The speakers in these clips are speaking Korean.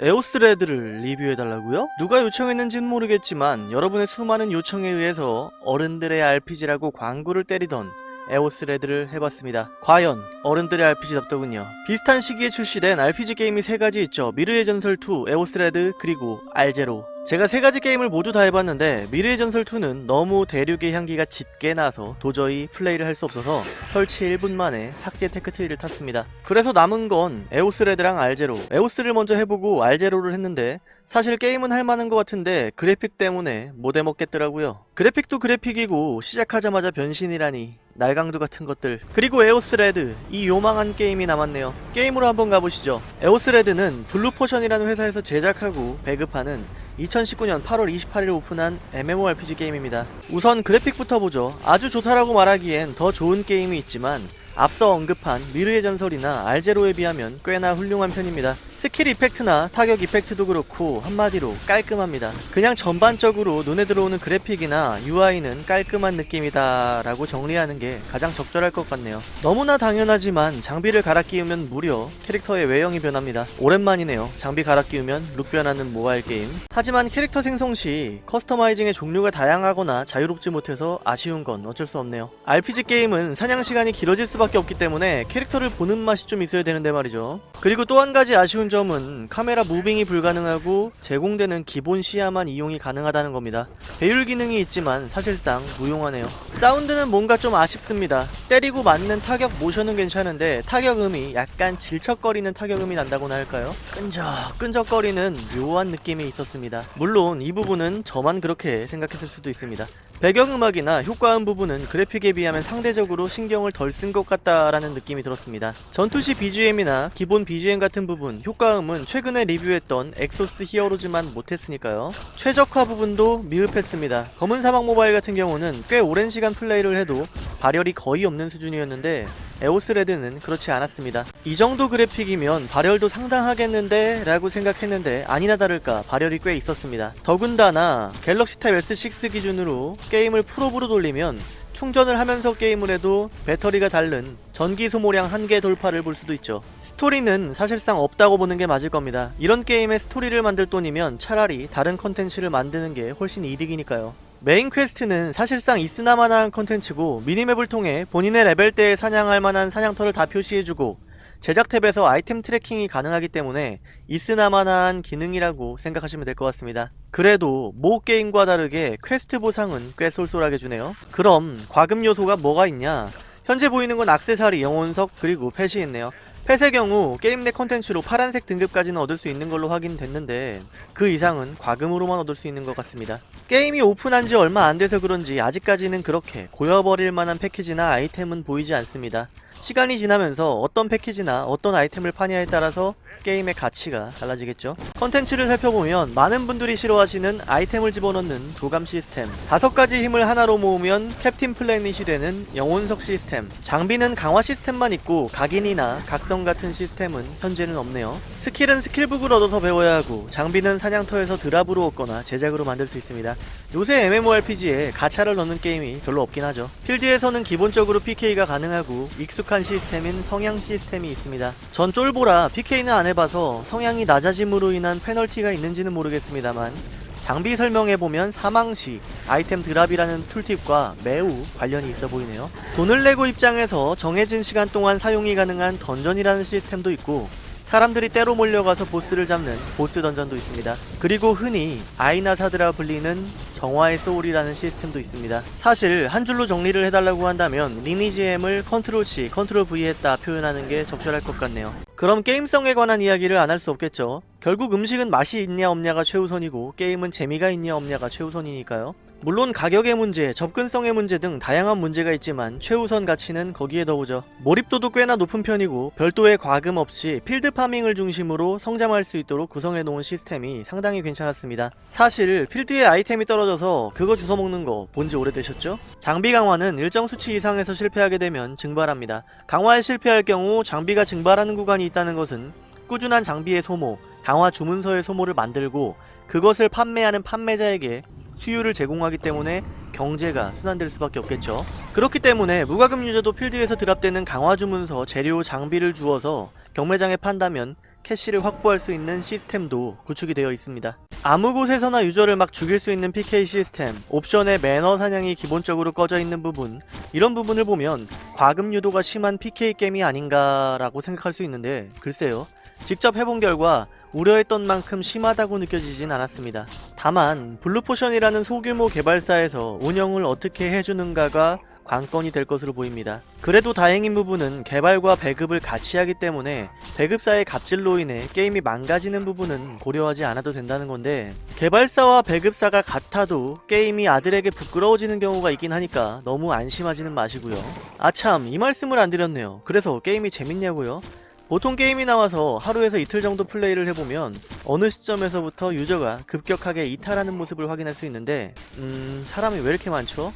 EOS Red를 리뷰해달라고요? 누가 요청했는지는 모르겠지만 여러분의 수많은 요청에 의해서 어른들의 RPG라고 광고를 때리던 EOS Red를 해봤습니다. 과연 어른들의 RPG답더군요. 비슷한 시기에 출시된 RPG 게임이 세 가지 있죠. 미르의 전설 2, EOS Red, 그리고 알제로. 제가 세 가지 게임을 모두 다 해봤는데 미르의 전설 2는 너무 대륙의 향기가 짙게 나서 도저히 플레이를 할 수 없어서 설치 1분 만에 삭제 tech tree를 탔습니다. 그래서 남은 건 EOS Red랑 알제로. EOS를 먼저 해보고 알제로를 했는데 사실 게임은 할만한 것 같은데 그래픽 때문에 못 해먹겠더라고요. 그래픽도 그래픽이고 시작하자마자 변신이라니 날강도 같은 것들 그리고 EOS Red 이 요망한 게임이 남았네요 게임으로 한번 가보시죠 에오스레드는 블루포션이라는 회사에서 제작하고 배급하는 2019년 8월 28일 오픈한 MMORPG 게임입니다. 우선 그래픽부터 보죠. 아주 좋다라고 말하기엔 더 좋은 게임이 있지만 앞서 언급한 미르의 전설이나 알제로에 비하면 꽤나 훌륭한 편입니다 skill effect나 타격 effect도 그렇고 한마디로 깔끔합니다. 그냥 전반적으로 눈에 들어오는 그래픽이나 UI는 깔끔한 느낌이다 라고 정리하는 게 가장 적절할 것 같네요. 너무나 당연하지만 장비를 갈아 끼우면 무려 캐릭터의 외형이 변합니다. 오랜만이네요. 장비 갈아 끼우면 look 변하는 모바일 게임. 하지만 캐릭터 생성 시 customizing의 종류가 다양하거나 자유롭지 못해서 아쉬운 건 어쩔 수 없네요. RPG 게임은 사냥 시간이 길어질 수밖에 없기 때문에 캐릭터를 보는 맛이 좀 있어야 되는데 말이죠. 그리고 또 한 가지 아쉬운 점은 카메라 moving이 불가능하고 제공되는 기본 시야만 이용이 가능하다는 겁니다. 배율 기능이 있지만 사실상 무용하네요. 사운드는 뭔가 좀 아쉽습니다. 때리고 맞는 타격 모션은 괜찮은데 타격음이 약간 질척거리는 타격음이 난다고나 할까요? 끈적 끈적거리는 묘한 느낌이 있었습니다. 물론 이 부분은 저만 그렇게 생각했을 수도 있습니다. 배경음악이나 효과음 부분은 그래픽에 비하면 상대적으로 신경을 덜 쓴 것 같다라는 느낌이 들었습니다. 전투시 BGM이나 기본 BGM 같은 부분, 효과음은 최근에 리뷰했던 Exos Heroes만 못했으니까요. 최적화 부분도 미흡했습니다. 검은 사막 모바일 같은 경우는 꽤 오랜 시간 플레이를 해도 발열이 거의 없는 수준이었는데 EOS Red는 그렇지 않았습니다. 이 정도 그래픽이면 발열도 상당하겠는데 라고 생각했는데 아니나 다를까 발열이 꽤 있었습니다. 더군다나 Galaxy Tab S6 기준으로 게임을 풀옵으로 돌리면 충전을 하면서 게임을 해도 배터리가 다른 전기 소모량 한계 돌파를 볼 수도 있죠. 스토리는 사실상 없다고 보는 게 맞을 겁니다. 이런 게임의 스토리를 만들 돈이면 차라리 다른 컨텐츠를 만드는 게 훨씬 이득이니까요. 메인 퀘스트는 사실상 있으나마나한 컨텐츠고 minimap을 통해 본인의 레벨대에 사냥할 만한 사냥터를 다 표시해주고 제작 탭에서 아이템 tracking이 가능하기 때문에 있으나마나한 기능이라고 생각하시면 될 것 같습니다. 그래도 모 게임과 다르게 퀘스트 보상은 꽤 쏠쏠하게 주네요. 그럼 과금 요소가 뭐가 있냐? 현재 보이는 건 악세사리, 영혼석, 그리고 펫이 있네요. 펫의 경우 게임 내 컨텐츠로 파란색 등급까지는 얻을 수 있는 걸로 확인됐는데 그 이상은 과금으로만 얻을 수 있는 것 같습니다. 게임이 오픈한 지 얼마 안 돼서 그런지 아직까지는 그렇게 고여버릴 만한 패키지나 아이템은 보이지 않습니다. 시간이 지나면서 어떤 패키지나 어떤 아이템을 파냐에 따라서 게임의 가치가 달라지겠죠. 컨텐츠를 살펴보면 많은 분들이 싫어하시는 아이템을 집어넣는 도감 시스템 다섯 가지 힘을 하나로 모으면 캡틴 플래닛이 되는 영혼석 시스템 장비는 강화 시스템만 있고 각인이나 각성 같은 시스템은 현재는 없네요. 스킬은 스킬북을 얻어서 배워야 하고 장비는 사냥터에서 드랍으로 얻거나 제작으로 만들 수 있습니다. 요새 MMORPG에 가차를 넣는 게임이 별로 없긴 하죠. 필드에서는 기본적으로 PK가 가능하고 익숙한 시스템인 성향 시스템이 있습니다. 전 쫄보라 PK는 안 해봐서 성향이 낮아짐으로 인한 페널티가 있는지는 모르겠습니다만 장비 설명해보면 사망시 아이템 드랍이라는 tooltip과 매우 관련이 있어 보이네요. 돈을 내고 입장해서 정해진 시간 동안 사용이 가능한 던전이라는 시스템도 있고 사람들이 떼로 몰려가서 보스를 잡는 보스 던전도 있습니다. 그리고 흔히 아인하사드라 불리는 정화의 소울이라는 시스템도 있습니다. 사실 한 줄로 정리를 해달라고 한다면 리니지엠을 Control C, Control V 했다 표현하는 게 적절할 것 같네요. 그럼 게임성에 관한 이야기를 안 할 수 없겠죠. 결국 음식은 맛이 있냐 없냐가 최우선이고 게임은 재미가 있냐 없냐가 최우선이니까요. 물론 가격의 문제, 접근성의 문제 등 다양한 문제가 있지만 최우선 가치는 거기에 더 오죠. 몰입도도 꽤나 높은 편이고 별도의 과금 없이 필드 farming을 중심으로 성장할 수 있도록 구성해 놓은 시스템이 상당히 괜찮았습니다. 사실 필드에 아이템이 떨어져서 그거 주워먹는 거 본 지 오래되셨죠? 장비 강화는 일정 수치 이상에서 실패하게 되면 증발합니다. 강화에 실패할 경우 장비가 증발하는 구간이 있다는 것은 꾸준한 장비의 소모, 강화 주문서의 소모를 만들고 그것을 판매하는 판매자에게 수요를 제공하기 때문에 경제가 순환될 수밖에 없겠죠. 그렇기 때문에 무과금 유저도 필드에서 드랍되는 강화 주문서, 재료, 장비를 주어서 경매장에 판다면 캐시를 확보할 수 있는 시스템도 구축이 되어 있습니다. 아무 곳에서나 유저를 막 죽일 수 있는 PK 시스템, 옵션의 매너 사냥이 기본적으로 꺼져 있는 부분, 이런 부분을 보면 과금 유도가 심한 PK 게임이 아닌가라고 생각할 수 있는데 글쎄요. 직접 해본 결과 우려했던 만큼 심하다고 느껴지진 않았습니다. 다만 블루포션이라는 소규모 개발사에서 운영을 어떻게 해주는가가 관건이 될 것으로 보입니다. 그래도 다행인 부분은 개발과 배급을 같이 하기 때문에 배급사의 갑질로 인해 게임이 망가지는 부분은 고려하지 않아도 된다는 건데 개발사와 배급사가 같아도 게임이 아들에게 부끄러워지는 경우가 있긴 하니까 너무 안심하지는 마시고요. 아참 이 말씀을 안 드렸네요. 그래서 게임이 재밌냐고요? 보통 게임이 나와서 하루에서 이틀 정도 플레이를 해보면 어느 시점에서부터 유저가 급격하게 이탈하는 모습을 확인할 수 있는데 음... 사람이 왜 이렇게 많죠?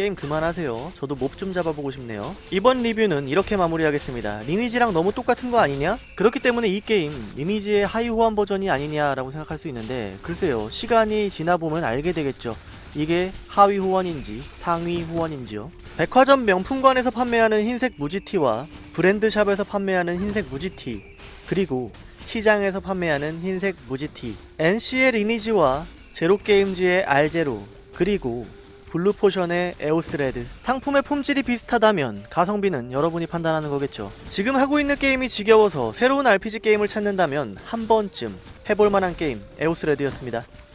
게임 그만하세요. 저도 몹 좀 잡아보고 싶네요. 이번 리뷰는 이렇게 마무리하겠습니다. 리니지랑 너무 똑같은 거 아니냐? 그렇기 때문에 이 게임 리니지의 하위 호환 버전이 아니냐라고 생각할 수 있는데 글쎄요. 시간이 지나보면 알게 되겠죠. 이게 하위 호환인지 상위 호환인지요. 백화점 명품관에서 판매하는 흰색 무지티와 브랜드샵에서 판매하는 흰색 무지티 그리고 시장에서 판매하는 흰색 무지티 NC의 리니지와 제로게임즈의 알제로 그리고 블루포션의 에오스레드. 상품의 품질이 비슷하다면 가성비는 여러분이 판단하는 거겠죠. 지금 하고 있는 게임이 지겨워서 새로운 RPG 게임을 찾는다면 한 번쯤 해볼만한 게임 에오스레드였습니다